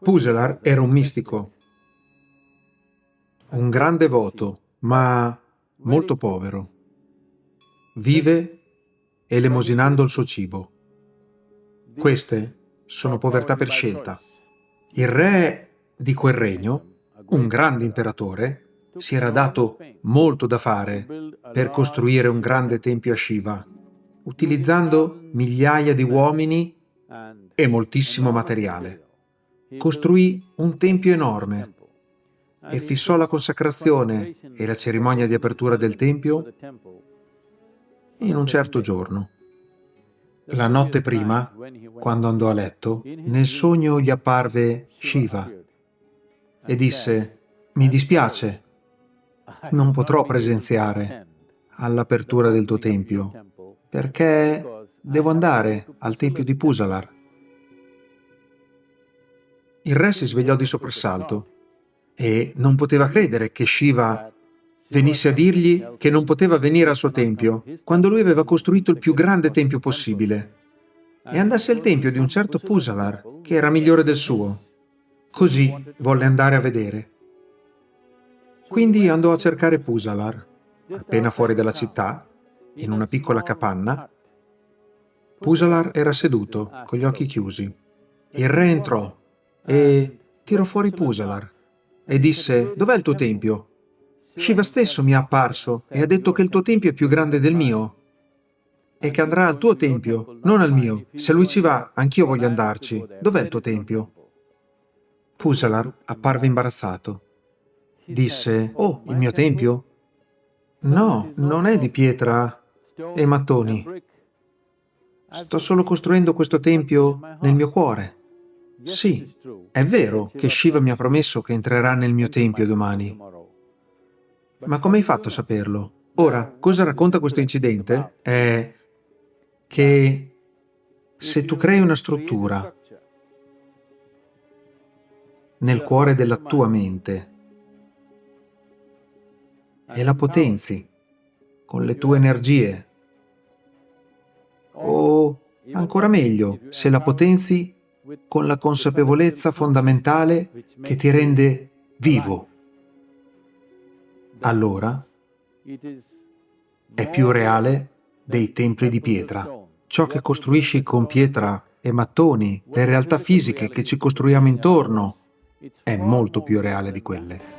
Puselar era un mistico, un grande devoto, ma molto povero. Vive elemosinando il suo cibo. Queste sono povertà per scelta. Il re di quel regno, un grande imperatore, si era dato molto da fare per costruire un grande tempio a Shiva, utilizzando migliaia di uomini e moltissimo materiale. Costruì un tempio enorme e fissò la consacrazione e la cerimonia di apertura del tempio in un certo giorno. La notte prima, quando andò a letto, nel sogno gli apparve Shiva e disse «Mi dispiace, non potrò presenziare all'apertura del tuo tempio, perché devo andare al tempio di Pusalar». Il re si svegliò di soprassalto e non poteva credere che Shiva venisse a dirgli che non poteva venire al suo tempio, quando lui aveva costruito il più grande tempio possibile, e andasse al tempio di un certo Pusalar, che era migliore del suo. Così volle andare a vedere. Quindi andò a cercare Pusalar, appena fuori dalla città, in una piccola capanna. Pusalar era seduto, con gli occhi chiusi. Il re entrò e tirò fuori Pusalar e disse «Dov'è il tuo tempio?» Shiva stesso mi è apparso e ha detto che il tuo tempio è più grande del mio e che andrà al tuo tempio, non al mio. Se lui ci va, anch'io voglio andarci. Dov'è il tuo tempio? Pusalar apparve imbarazzato. Disse, oh, il mio tempio? No, non è di pietra e mattoni. Sto solo costruendo questo tempio nel mio cuore. Sì, è vero che Shiva mi ha promesso che entrerà nel mio tempio domani. Ma come hai fatto a saperlo? Ora, cosa racconta questo incidente? È che se tu crei una struttura nel cuore della tua mente e la potenzi con le tue energie, o ancora meglio, se la potenzi con la consapevolezza fondamentale che ti rende vivo. Allora è più reale dei templi di pietra. Ciò che costruisci con pietra e mattoni, le realtà fisiche che ci costruiamo intorno, è molto più reale di quelle.